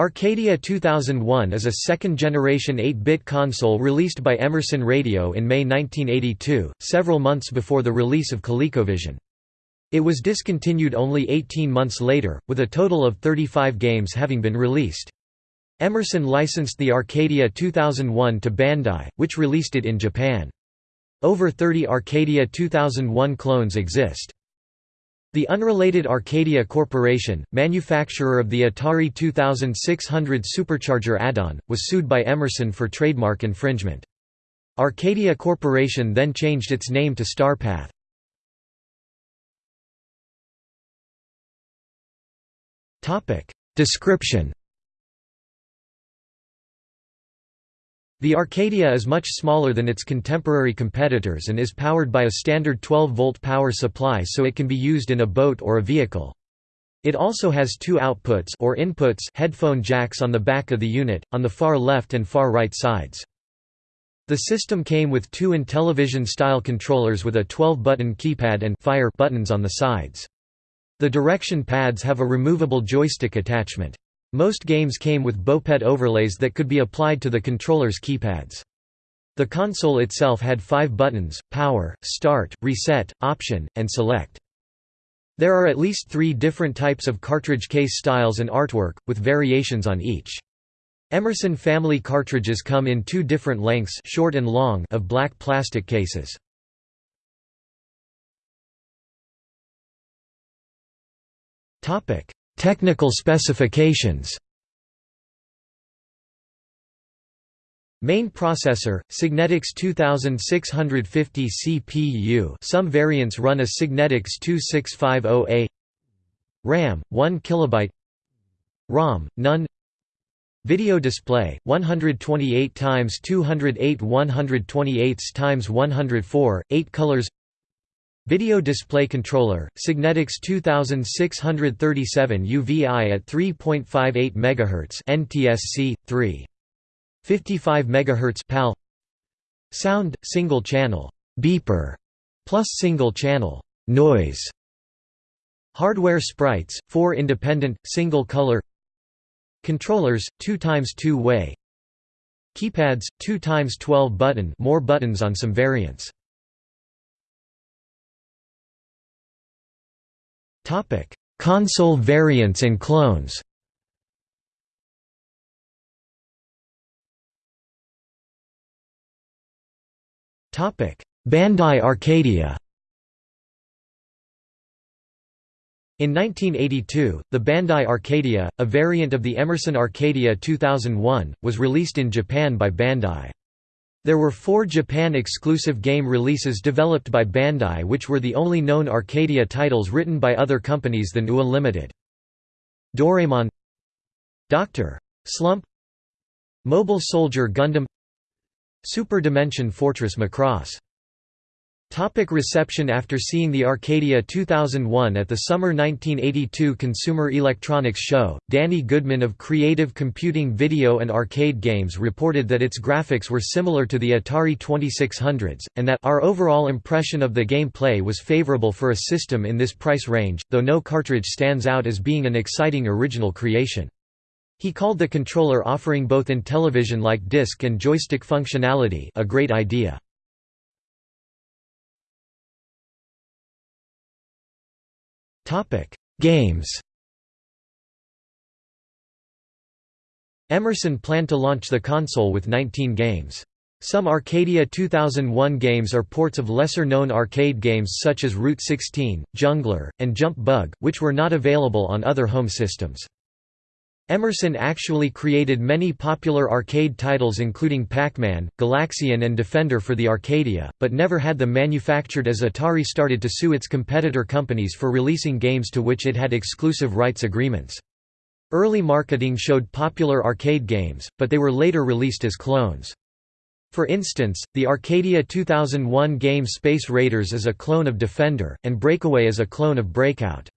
Arcadia 2001 is a second-generation 8-bit console released by Emerson Radio in May 1982, several months before the release of ColecoVision. It was discontinued only 18 months later, with a total of 35 games having been released. Emerson licensed the Arcadia 2001 to Bandai, which released it in Japan. Over 30 Arcadia 2001 clones exist. The unrelated Arcadia Corporation, manufacturer of the Atari 2600 Supercharger add-on, was sued by Emerson for trademark infringement. Arcadia Corporation then changed its name to Starpath. Description The Arcadia is much smaller than its contemporary competitors and is powered by a standard 12-volt power supply so it can be used in a boat or a vehicle. It also has two outputs or inputs headphone jacks on the back of the unit, on the far left and far right sides. The system came with two Intellivision-style controllers with a 12-button keypad and fire buttons on the sides. The direction pads have a removable joystick attachment. Most games came with BOPET overlays that could be applied to the controller's keypads. The console itself had five buttons, Power, Start, Reset, Option, and Select. There are at least three different types of cartridge case styles and artwork, with variations on each. Emerson family cartridges come in two different lengths short and long of black plastic cases. Technical specifications. Main processor, Signetics 2650 CPU some variants run a Signetics 2650A RAM, 1 KB ROM, none. Video display, 128 x 208 128 x 104, 8 colors Video Display Controller, Signetics 2637 UVI at 3.58 MHz NTSC 3 55 MHz PAL Sound single channel beeper plus single channel noise. Hardware sprites 4 independent single color. Controllers 2 times 2 way Keypads 2 times 12 button more buttons on some variants Console variants and clones. Bandai Arcadia. In 1982, the Bandai Arcadia, a variant of the Emerson Arcadia 2001, was released in Japan by Bandai. There were four Japan-exclusive game releases developed by Bandai which were the only known Arcadia titles written by other companies than UA Limited. Doraemon Dr. Slump Mobile Soldier Gundam Super Dimension Fortress Macross Topic reception After seeing the Arcadia 2001 at the summer 1982 Consumer Electronics Show, Danny Goodman of Creative Computing Video and Arcade Games reported that its graphics were similar to the Atari 2600s, and that our overall impression of the gameplay was favorable for a system in this price range, though no cartridge stands out as being an exciting original creation. He called the controller offering both Intellivision-like disc and joystick functionality a great idea. Games Emerson planned to launch the console with 19 games. Some Arcadia 2001 games are ports of lesser-known arcade games such as Route 16, Jungler, and Jump Bug, which were not available on other home systems. Emerson actually created many popular arcade titles including Pac-Man, Galaxian and Defender for the Arcadia, but never had them manufactured as Atari started to sue its competitor companies for releasing games to which it had exclusive rights agreements. Early marketing showed popular arcade games, but they were later released as clones. For instance, the Arcadia 2001 game Space Raiders is a clone of Defender, and Breakaway is a clone of Breakout.